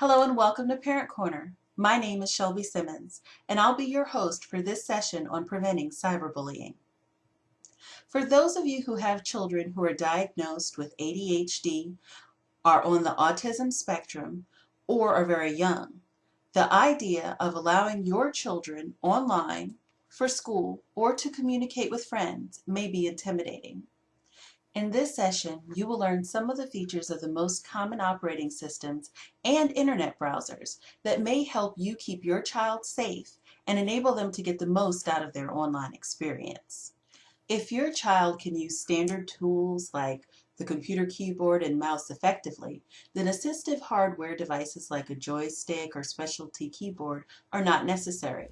Hello and welcome to Parent Corner. My name is Shelby Simmons, and I'll be your host for this session on preventing cyberbullying. For those of you who have children who are diagnosed with ADHD, are on the autism spectrum, or are very young, the idea of allowing your children online for school or to communicate with friends may be intimidating. In this session, you will learn some of the features of the most common operating systems and internet browsers that may help you keep your child safe and enable them to get the most out of their online experience. If your child can use standard tools like the computer keyboard and mouse effectively, then assistive hardware devices like a joystick or specialty keyboard are not necessary.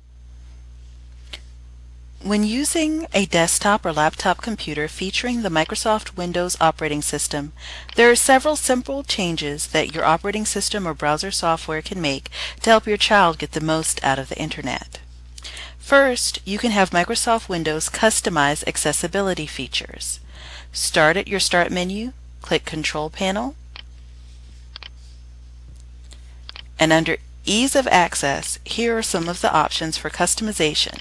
When using a desktop or laptop computer featuring the Microsoft Windows operating system, there are several simple changes that your operating system or browser software can make to help your child get the most out of the Internet. First, you can have Microsoft Windows customize accessibility features. Start at your Start menu, click Control Panel, and under Ease of Access, here are some of the options for customization.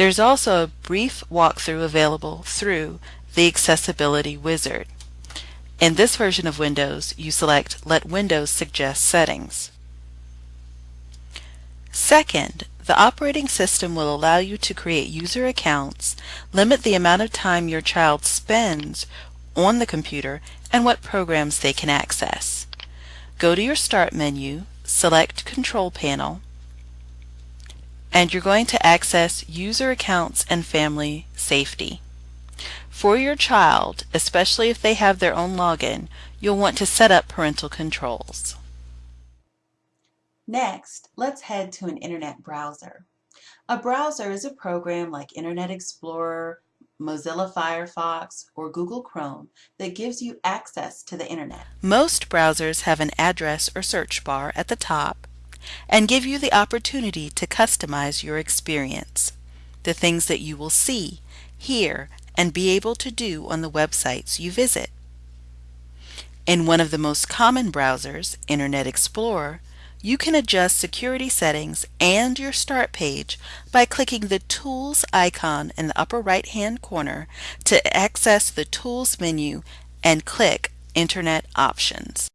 There's also a brief walkthrough available through the Accessibility Wizard. In this version of Windows, you select Let Windows suggest settings. Second, the operating system will allow you to create user accounts, limit the amount of time your child spends on the computer, and what programs they can access. Go to your Start menu, select Control Panel, and you're going to access user accounts and family safety. For your child, especially if they have their own login, you'll want to set up parental controls. Next, let's head to an internet browser. A browser is a program like Internet Explorer, Mozilla Firefox, or Google Chrome that gives you access to the internet. Most browsers have an address or search bar at the top and give you the opportunity to customize your experience, the things that you will see, hear, and be able to do on the websites you visit. In one of the most common browsers, Internet Explorer, you can adjust security settings and your start page by clicking the Tools icon in the upper right hand corner to access the Tools menu and click Internet Options.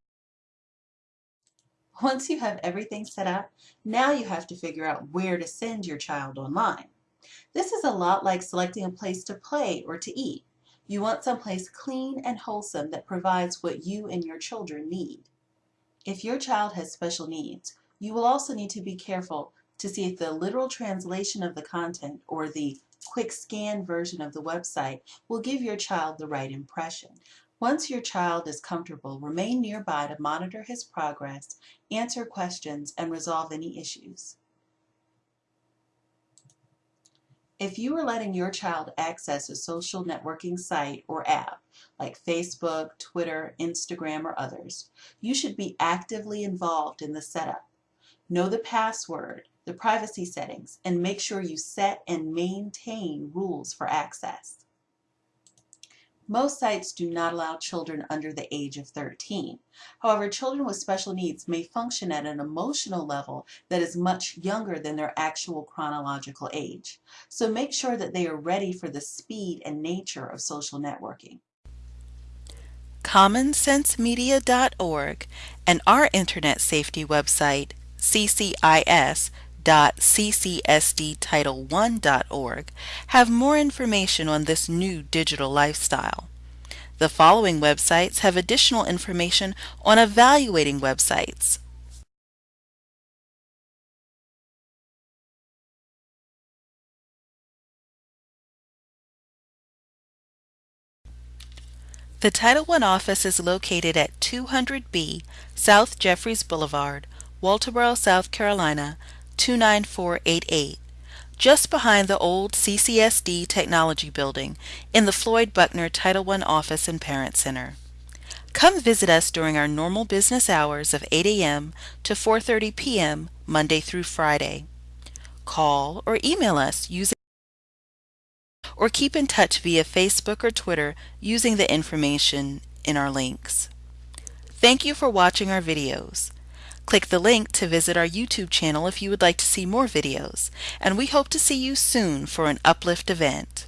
Once you have everything set up, now you have to figure out where to send your child online. This is a lot like selecting a place to play or to eat. You want someplace clean and wholesome that provides what you and your children need. If your child has special needs, you will also need to be careful to see if the literal translation of the content or the quick scan version of the website will give your child the right impression. Once your child is comfortable, remain nearby to monitor his progress, answer questions, and resolve any issues. If you are letting your child access a social networking site or app, like Facebook, Twitter, Instagram, or others, you should be actively involved in the setup. Know the password, the privacy settings, and make sure you set and maintain rules for access. Most sites do not allow children under the age of 13. However, children with special needs may function at an emotional level that is much younger than their actual chronological age. So make sure that they are ready for the speed and nature of social networking. CommonSenseMedia.org and our Internet Safety website, CCIS, www.ccsdtitle1.org have more information on this new digital lifestyle. The following websites have additional information on evaluating websites. The Title I office is located at 200B South Jefferies Boulevard, Walterboro, South Carolina 29488, just behind the old CCSD Technology Building in the Floyd Buckner Title I Office and Parent Center. Come visit us during our normal business hours of 8 a.m. to 4.30 p.m. Monday through Friday. Call or email us using or keep in touch via Facebook or Twitter using the information in our links. Thank you for watching our videos. Click the link to visit our YouTube channel if you would like to see more videos, and we hope to see you soon for an Uplift event.